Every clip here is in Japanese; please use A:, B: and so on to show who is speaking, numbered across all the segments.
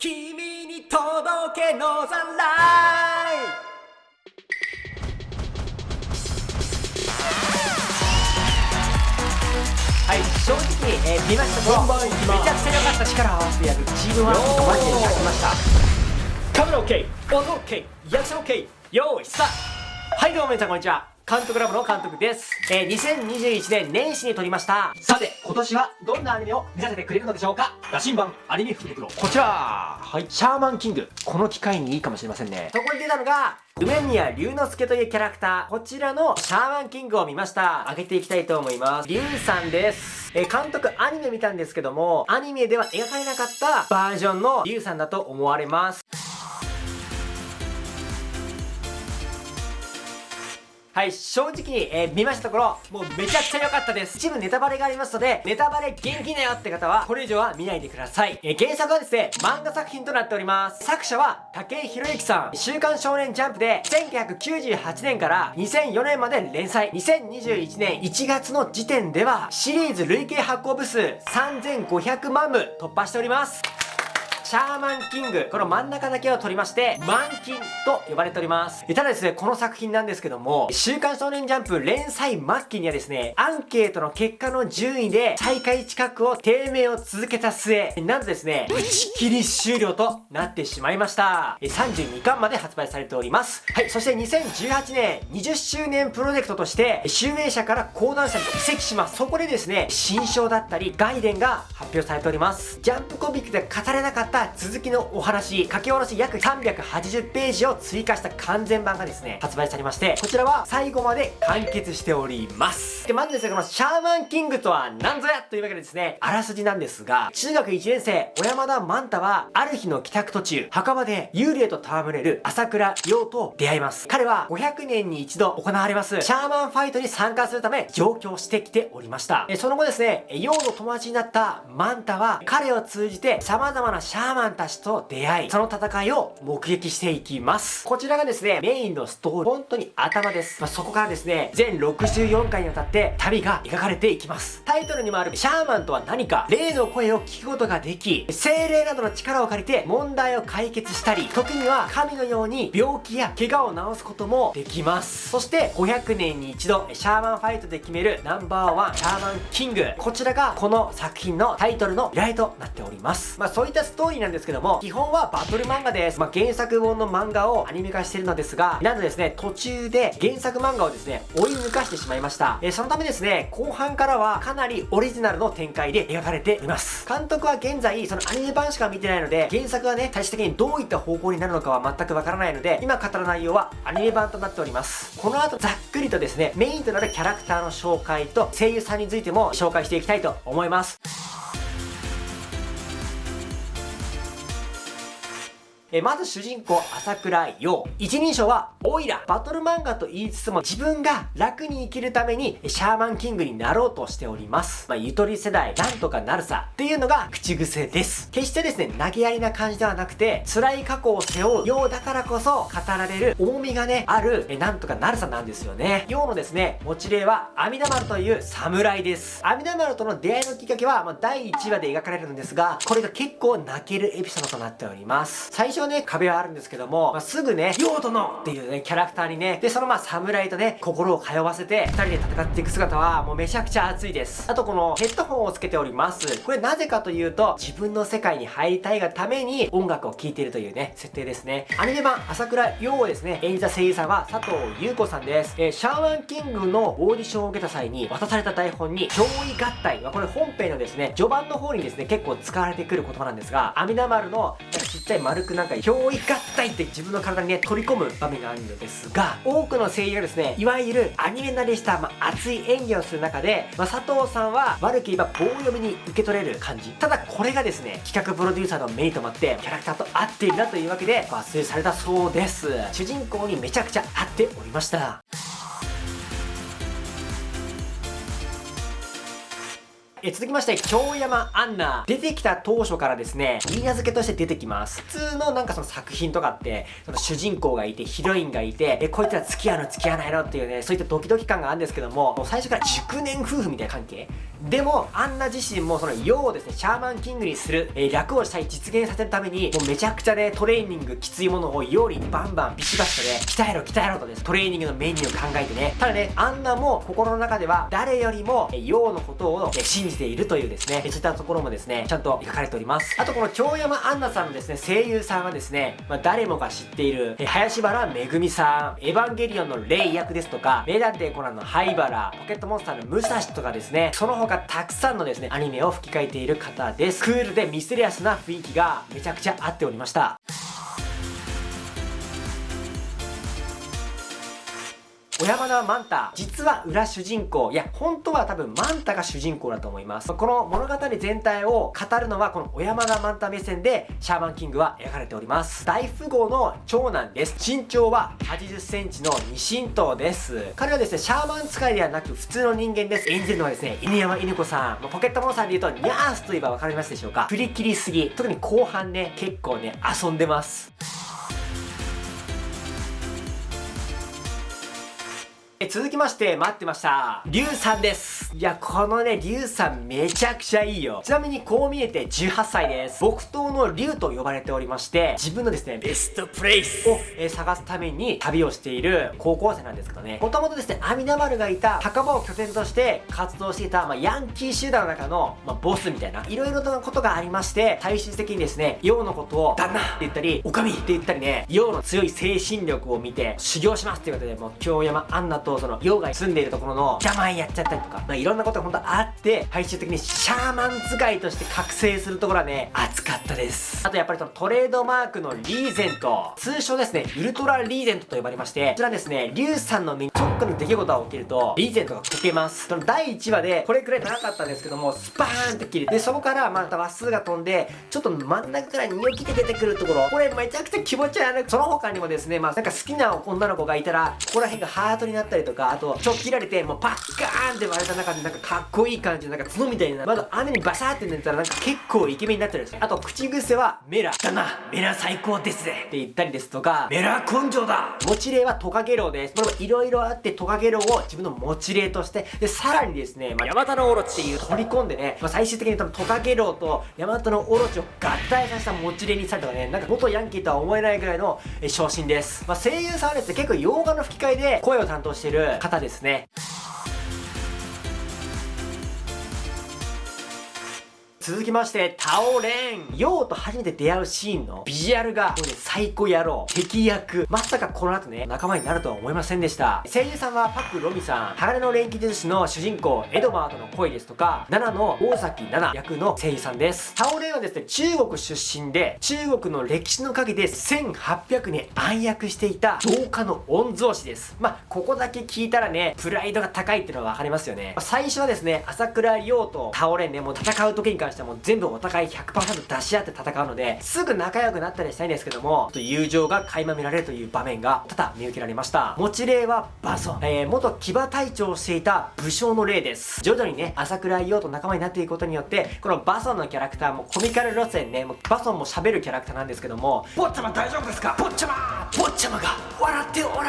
A: 君に届けのざらいはい正直、えー見ました
B: 本番いきます。
A: めちゃくちゃ良かった力を合わせてやるチームワークがマジで光りました。カメラ OK 音 OK リアクション OK 用意スタート。はいどうも皆さんこんにちは監督ラボの監督です、えー、2021年年始に撮りました。さて今年はどんなアニメを見させてくれるのでしょうか？
B: 羅針盤アニメ福袋。
A: こちら。はい。シャーマンキング。この機会にいいかもしれませんね。そこに出たのが梅宮龍之介というキャラクター。こちらのシャーマンキングを見ました。上げていきたいと思います。龍さんです。えー監督アニメ見たんですけどもアニメでは描かれなかったバージョンの龍さんだと思われますはい、正直に、えー見ましたところ、もうめちゃくちゃ良かったです。一部ネタバレがありますので、ネタバレ元気だよって方は、これ以上は見ないでください。えー原作はですね、漫画作品となっております。作者は、武井宏之さん。週刊少年ジャンプで、1998年から2004年まで連載。2021年1月の時点では、シリーズ累計発行部数3500万部突破しております。シャーマンキング。この真ん中だけを取りまして、マンキンと呼ばれております。ただですね、この作品なんですけども、週刊少年ジャンプ連載末期にはですね、アンケートの結果の順位で、最下位近くを低迷を続けた末、なんとですね、打ち切り終了となってしまいました。32巻まで発売されております。はい、そして2018年、20周年プロジェクトとして、集英社から講談社に移籍します。そこでですね、新章だったり、外伝が発表されております。ジャンプコミックで語れなかった続きのお話、書き下ろし約380ページを追加した完全版がですね、発売されまして、こちらは最後まで完結しております。で、まずですね、このシャーマンキングとは何ぞやというわけでですね、あらすじなんですが、中学1年生、小山田万太は、ある日の帰宅途中、墓場で幽霊と戯れる朝倉陽と出会います。彼は500年に一度行われます、シャーマンファイトに参加するため、上京してきておりました。えその後ですね、陽の友達になったマンタは、彼を通じて様々なシャーマンーマンたちと出会い、その戦いを目撃していきます。こちらがですね、メインのストーリー、本当に頭です。まあ、そこからですね、全64回にわたって旅が描かれていきます。タイトルにもあるシャーマンとは何か、霊の声を聞くことができ、精霊などの力を借りて問題を解決したり、時には神のように病気や怪我を治すこともできます。そして、500年に一度、シャーマンファイトで決めるナンバーワン、シャーマンキング。こちらが、この作品のタイトルの由来となっております。まあ、そういったストーリーなんですけども、基本はバトル漫画です。まあ、原作本の漫画をアニメ化してるのですが、なんとですね、途中で原作漫画をですね、追い抜かしてしまいました。えーそのためですね、後半からはかなりオリジナルの展開で描かれています。監督は現在、そのアニメ版しか見てないので、原作がね、最終的にどういった方向になるのかは全くわからないので、今語る内容はアニメ版となっております。この後、ざっくりとですね、メインとなるキャラクターの紹介と声優さんについても紹介していきたいと思います。えまず主人公朝倉陽。一人称はオイラ。バトル漫画と言いつつも自分が楽に生きるためにシャーマンキングになろうとしております。まあゆとり世代なんとかなるさ。っていうのが口癖です。決してですね投げやりな感じではなくて辛い過去を背負う陽だからこそ語られる重みがねあるえなんとかなるさなんですよね。陽のですね持ち例は阿弥陀丸という侍です。阿弥陀丸との出会いのきっかけは、まあ、第1話で描かれるんですがこれが結構泣けるエピソードとなっております。最初はね壁はあるんですけども、まあ、すぐね陽殿っていうねキャラクターにねでそのまあ侍とね心を通わせて2人で戦っていく姿はもうめちゃくちゃ熱いです。あとこのヘッドホンをつけております。これなぜかというと自分の世界に入りたいがために音楽を聴いているというね設定ですね。アニメ版朝倉陽をですね。演じた声優さんは佐藤優子さんです、えーシャーマンキングのオーディションを受けた際に渡された台本に憑依合体。はこれ本編のですね序盤の方にですね結構使われてくる言葉なんですが阿弥陀丸のちっちゃい丸くなんか憑依合体って自分の体にね取り込む場面があるのですが多くの声優がですねいわゆるアニメ慣れした、まあ、熱い演技をする中で、まあ、佐藤さんは悪く言えば棒読みに受け取れる感じ。ただこれがですね企画プロデューサーの目に留まってキャラクターと合っているなというわけで抜粋されたそうです。主人公にめちゃくちゃ合っておりました。え続きまして、京山アンナ。出てきた当初からですね、言い名付けとして出てきます。普通のなんかその作品とかって、その主人公がいて、ヒロインがいて、え、こいつら付き合うの付き合わないのっていうね、そういったドキドキ感があるんですけども、もう最初から熟年夫婦みたいな関係でも、アンナ自身もその用をですね、シャーマンキングにする、えー、楽をしたい実現させるために、もうめちゃくちゃね、トレーニングきついものを用にバンバンビシバシとね、鍛えろ鍛えろとです、トレーニングのメニューを考えてね、ただね、アンナも心の中では誰よりも、えー、用のことを、え、信じているというですね、そういったところもですね、ちゃんと書かれております。あとこの京山アンナさんのですね、声優さんはですね、まあ、誰もが知っている、え、林原めぐみさん、エヴァンゲリオンのレイ役ですとか、名探偵コナンの灰原、ポケットモンスターの武蔵とかですね、その他たくさんのですね、アニメを吹き替えている方です。クールでミステリアスな雰囲気がめちゃくちゃ合っておりました。小山田マンタ、実は裏主人公。いや、本当は多分マンタが主人公だと思います。この物語全体を語るのはこの小山田マンタ目線でシャーマンキングは描かれております。大富豪の長男です。身長は80センチの二神刀です。彼はですね、シャーマン使いではなく普通の人間です。演じるのはですね、犬山犬子さん。ポケットモンスターで言うと、ニャースと言えばわかりますでしょうか振り切りすぎ。特に後半ね、結構ね、遊んでます。え続きまして、待ってました。リュウさんです。いや、このね、リュウさんめちゃくちゃいいよ。ちなみにこう見えて18歳です。木刀のリュウと呼ばれておりまして、自分のですね、ベストプレイスを、え、探すために旅をしている高校生なんですけどね。もともとですね、阿弥陀丸がいた墓場を拠点として活動していた、まあ、ヤンキー集団の中の、まあ、ボスみたいな、いろいろなことがありまして、最終的にですね、陽のことを、旦那って言ったり、おかみって言ったりね、陽の強い精神力を見て、修行しますっていうことで、もう、京山アンナとその、ヨが住んでいるところの邪魔やっちゃったりとか、まあ、いろんなことが本当あって、最終的にシャーマン使いとして覚醒するところはね、熱かったです。あとやっぱりそのトレードマークのリーゼント、通称ですね、ウルトラリーゼントと呼ばれまして、こちらですね、リュウさんの目にちょっとの出来事が起きると、リーゼントが溶けます。その第1話で、これくらい長かったんですけども、スパーンって切れて、そこからまた話数が飛んで、ちょっと真ん中からニョキで出てくるところ、これめちゃくちゃ気持ち悪い。その他にもですね、まあなんか好きな女の子がいたら、ここら辺がハートになったりとか、あと、ちょっ切られて、もうパッカーンって割れた中でなんかかっこいい感じでなんか角みたいなまだ雨にバシャーって寝たらなんか結構イケメンになってるんですよあと口癖はメラだな。メラ最高ですねって言ったりですとかメラ根性だ。持ち例はトカゲロウです。これもいろいろあってトカゲロウを自分の持ち例としてでさらにですね、まあ、ヤマタノオロチっていう取り込んでね、まあ、最終的に多分トカゲロウとヤマタノオロチを合体させた持ち例にしたりとかねなんか元ヤンキーとは思えないぐらいの昇進です、まあ、声優さんはですね結構洋画の吹き替えで声を担当している方ですね。続きまして、タオレン。ヨウと初めて出会うシーンのビジュアルが、もうね、最高野郎。敵役。まさかこの後ね、仲間になるとは思いませんでした。声優さんはパク・ロミさん。鋼の錬金術師の主人公、エドワードの恋ですとか、7の大崎7役の声優さんです。タオレンはですね、中国出身で、中国の歴史の陰で1800年暗躍していた同化の御曹司です。まあ、ここだけ聞いたらね、プライドが高いっていうのはわかりますよね。まあ、最初はですね、朝倉陽とタオレンね、もう戦う時に関関してはもう全部お互い100%出し合って戦うので、すぐ仲良くなったりしたいんですけども、友情が垣間見られるという場面が多々見受けられました。持ち例はバソン。えー、元騎馬隊長をしていた武将の例です。徐々にね、朝倉陽と仲間になっていくことによって、このバソンのキャラクターもコミカル路線ね、もうバソンも喋るキャラクターなんですけども、坊ちゃま大丈夫ですか？坊ちゃま坊ちゃまが笑ってお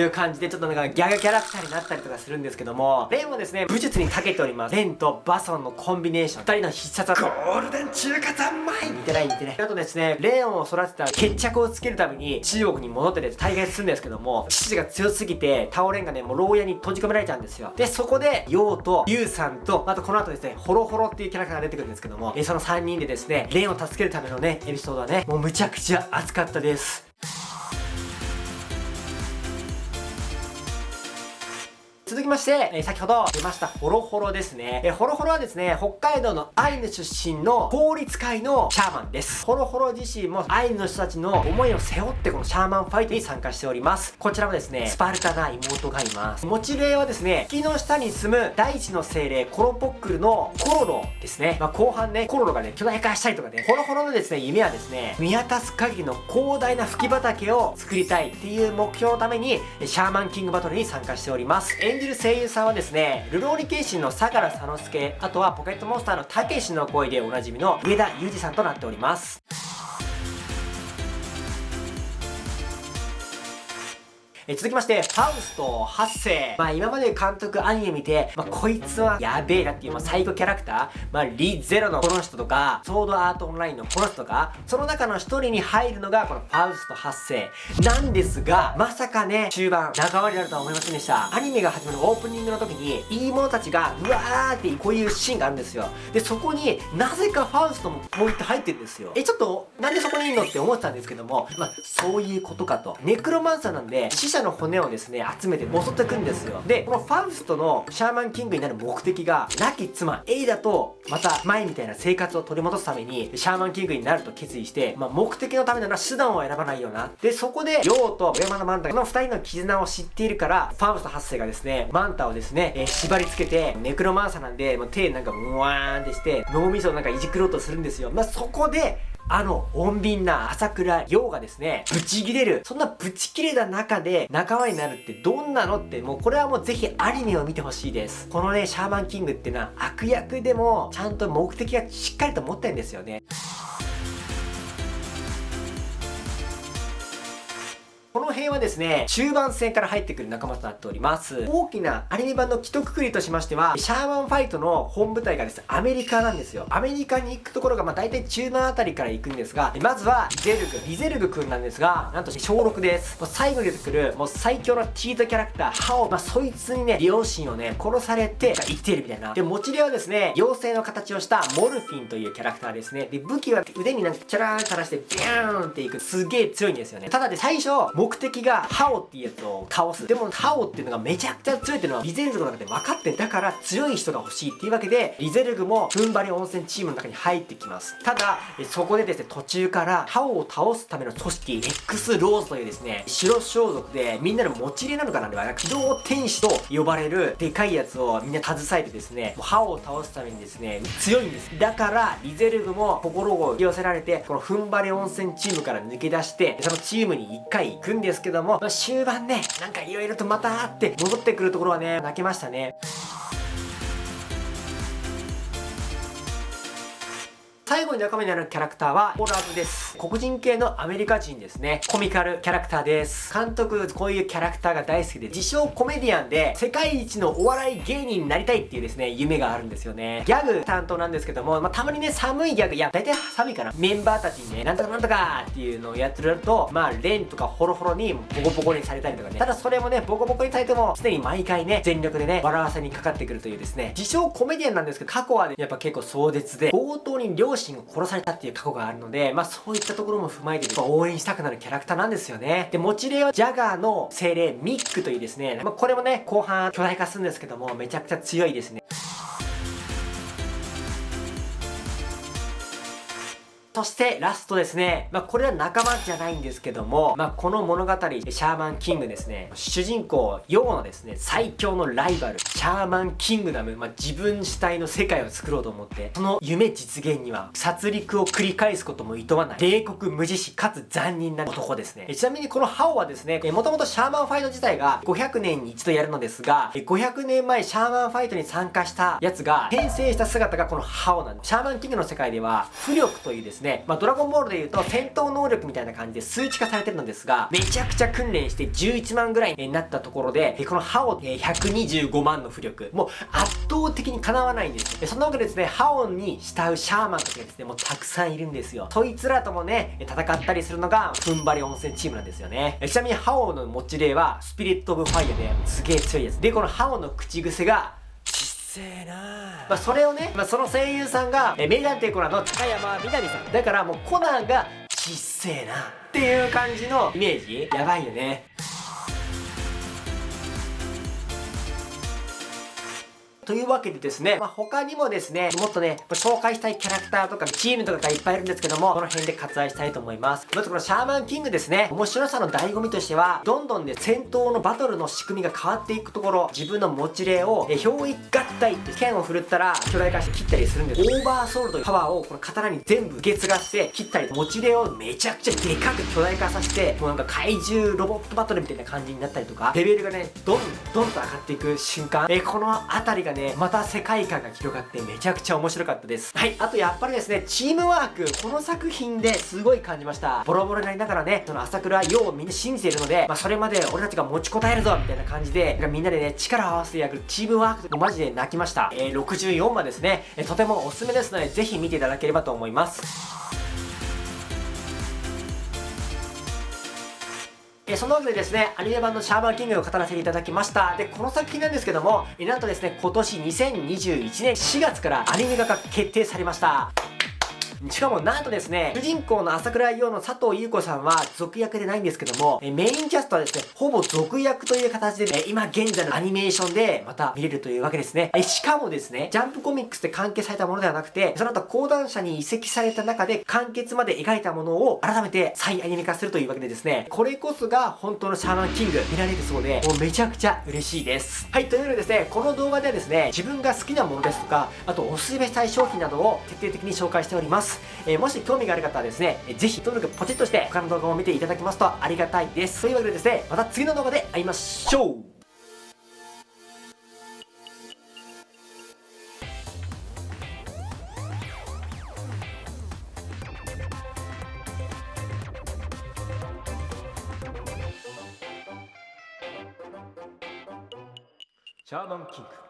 A: いう感じでちょっとなんかギャグキャラクターになったりとかするんですけども、レンもですね、武術に長けております。レンとバソンのコンビネーション、二人の必殺技、ゴールデン中華三昧似てない似てない。あとですね、レオンを育てた決着をつけるために中国に戻ってて大概するんですけども、父が強すぎて、タオレンがね、もう牢屋に閉じ込められちゃうんですよ。で、そこで、ヨウとユウさんと、あとこの後ですね、ホロホロっていうキャラクターが出てくるんですけども、えその3人でですね、レンを助けるためのね、エピソードはね、もうむちゃくちゃ熱かったです。続きまして、え、先ほど出ましたホロホロですね。え、ホロホロはですね、北海道のアイヌ出身の法律界のシャーマンです。ホロホロ自身もアイヌの人たちの思いを背負ってこのシャーマンファイトに参加しております。こちらもですね、スパルタな妹がいます。持ち例はですね、木の下に住む大地の精霊コロポックルのコロロですね。まあ、後半ね、コロロがね、巨大化したりとかね、ホロホロのですね、夢はですね、見渡す限りの広大な吹き畑を作りたいっていう目標のために、シャーマンキングバトルに参加しております。演じる声優さんはですね、ルローニケンシンの相良佐之助、あとはポケットモンスターのたけしの声でおなじみの上田裕二さんとなっております。え続きまして、ファウスト8世。まあ今まで監督アニメ見て、まあこいつはやべえなっていう、まあ最強キャラクター、まあリゼロのこの人とか、ソードアートオンラインのこの人とか、その中の一人に入るのがこのファウスト8世なんですが、まさかね、中盤、仲間になるとは思いませんでした。アニメが始まるオープニングの時に、いい者たちが、うわーってこういうシーンがあるんですよ。で、そこになぜかファウストもこういって入ってるんですよ。え、ちょっと、なんでそこにいんのって思ってたんですけども、まあそういうことかと。ネクロマンサーなんで、死者の骨をですね、集めて襲ってくんですよ。で、このファウストのシャーマンキングになる目的が、亡き妻、エイダと、また前みたいな生活を取り戻すために、シャーマンキングになると決意して、まあ、目的のためなら手段を選ばないよな。で、そこで、ヨウと山のマンタ、この二人の絆を知っているから、ファウスト8世がですね、マンタをですね、えー、縛り付けて、ネクロマンサなんで、もう手なんか、ムワーンってして、脳みそをなんかいじくろうとするんですよ。まあ、そこで、あの、穏便な朝倉洋がですね、ブチ切れる。そんなブチ切れた中で仲間になるってどんなのって、もうこれはもうぜひアニメを見てほしいです。このね、シャーマンキングっていうのは悪役でも、ちゃんと目的がしっかりと持ってるんですよね。この辺はですね、中盤戦から入ってくる仲間となっております。大きなアニメ版の既得くりとしましては、シャーマンファイトの本舞台がですね、アメリカなんですよ。アメリカに行くところが、まあ大体中盤あたりから行くんですが、まずは、ゼルグ。リゼルグくんなんですが、なんと小6です。もう最後に出てくる、もう最強のチートキャラクター、ハオ。まあそいつにね、両親をね、殺されて生きてるみたいな。で、持ち手はですね、妖精の形をしたモルフィンというキャラクターですね。で、武器は腕になんかチャラーン垂らして、ビューンっていく。すげえ強いんですよね。ただで最初、目的が、ハオっていうやつを倒す。でもハオっていうのがめちゃくちゃ強いっていうのはリゼルグの中で分かってだから強い人が欲しいっていうわけで、リゼルグも踏ん張り温泉チームの中に入ってきます。ただ、そこでですね、途中からハオを倒すための組織 X ローズというですね、白装束でみんなの持ち入れなのかなでは、機動天使と呼ばれるでかいやつをみんな携えてですねもう、ハオを倒すためにですね、強いんです。だから、リゼルグも心を寄せられて、この踏ん張り温泉チームから抜け出して、そのチームに1回行くんですけども、まあ、終盤ね、なんか色々とまたあって戻ってくるところはね、泣けましたね。最後に仲間になるキャラクターは、オラブです。黒人系のアメリカ人ですね。コミカルキャラクターです。監督、こういうキャラクターが大好きで、自称コメディアンで、世界一のお笑い芸人になりたいっていうですね、夢があるんですよね。ギャグ担当なんですけども、まあ、たまにね、寒いギャグ、いや、大体寒いかな。メンバーたちにね、なんとかなんとかっていうのをやってると、まあ、レンとかホロホロにボコボコにされたりとかね。ただそれもね、ボコボコにされても、常に毎回ね、全力でね、笑わせにかかってくるというですね、自称コメディアンなんですけど、過去はね、やっぱ結構壮絶で、冒頭に両両親を殺されたっていう過去があるので、まあそういったところも踏まえて、応援したくなるキャラクターなんですよね。で、持ち例はジャガーの精霊ミックというですね、まあこれもね、後半巨大化するんですけども、めちゃくちゃ強いですね。そしてラストですね。まあ、これは仲間じゃないんですけども、まあ、この物語、シャーマンキングですね。主人公、ヨウのですね、最強のライバル、シャーマンキングダム、まあ、自分主体の世界を作ろうと思って、その夢実現には、殺戮を繰り返すことも厭わない、冷酷無慈悲かつ残忍な男ですね。ちなみにこのハオはですね、もともとシャーマンファイト自体が500年に一度やるのですが、500年前シャーマンファイトに参加したやつが、転生した姿がこのハオなんです。シャーマンキングの世界では、浮力というですね、ね、まあ、ドラゴンボールで言うと戦闘能力みたいな感じで数値化されてるのですが、めちゃくちゃ訓練して11万ぐらいになったところで、このハオ125万の浮力、もう圧倒的にかなわないんです。そんなわけでですね、ハオに慕うシャーマンたちがですね、もうたくさんいるんですよ。そいつらともね、戦ったりするのが、踏ん張り温泉チームなんですよね。ちなみにハオの持ち例は、スピリットオブファイアですげえ強いです。で、このハオの口癖が、せえなまあそれをね、まあ、その声優さんが、え名探偵コナンの高山みなみさん。だからもうコナンがちっせえな。っていう感じのイメージ？やばいよね。というわけでですね、まあ、他にもですね、もっとね、紹介したいキャラクターとかチームとかがいっぱいいるんですけども、この辺で割愛したいと思います。まずこのシャーマンキングですね、面白さの醍醐味としては、どんどんね、戦闘のバトルの仕組みが変わっていくところ、自分の持ち例を、え、憑依合体って剣を振るったら、巨大化して切ったりするんです。オーバーソウルというパワーをこの刀に全部月がして切ったり、持ち例をめちゃくちゃでかく巨大化させて、もうなんか怪獣ロボットバトルみたいな感じになったりとか、レベルがね、どんどんと上がっていく瞬間、え、この辺りがね、ねまた世界観が広がってめちゃくちゃ面白かったです。はい、あとやっぱりですね、チームワーク、この作品ですごい感じました。ボロボロになりながらね、その朝倉陽をみんな信じているので、まあ、それまで俺たちが持ちこたえるぞみたいな感じで、みんなでね、力を合わせてやるチームワークとマジで泣きました。えー、64話ですね、え、とてもおすすめですので、ぜひ見ていただければと思います。えその上でですね、アニメ版のシャーマンキングを語らせていただきました。で、この作品なんですけども、えなんとですね、今年2021年4月からアニメ化が決定されました。しかもなんとですね、主人公の朝倉陽の佐藤優子さんは続役でないんですけども、えメインキャストはですね、ほぼ続役という形で、ね、今現在のアニメーションでまた見れるというわけですね。えしかもですね、ジャンプコミックスで完結されたものではなくて、その後講談社に移籍された中で完結まで描いたものを改めて再アニメ化するというわけでですね、これこそが本当のシャーマンキング見られるそうで、もうめちゃくちゃ嬉しいです。はい、というわけでですね、この動画ではですね、自分が好きなものですとか、あとおすすめしたい商品などを徹底的に紹介しております。えー、もし興味がある方はですね、ぜひ登録ポチッとして他の動画も見ていただけますとありがたいです。というわけでですね、また次の動画で会いましょう。シャーマンキング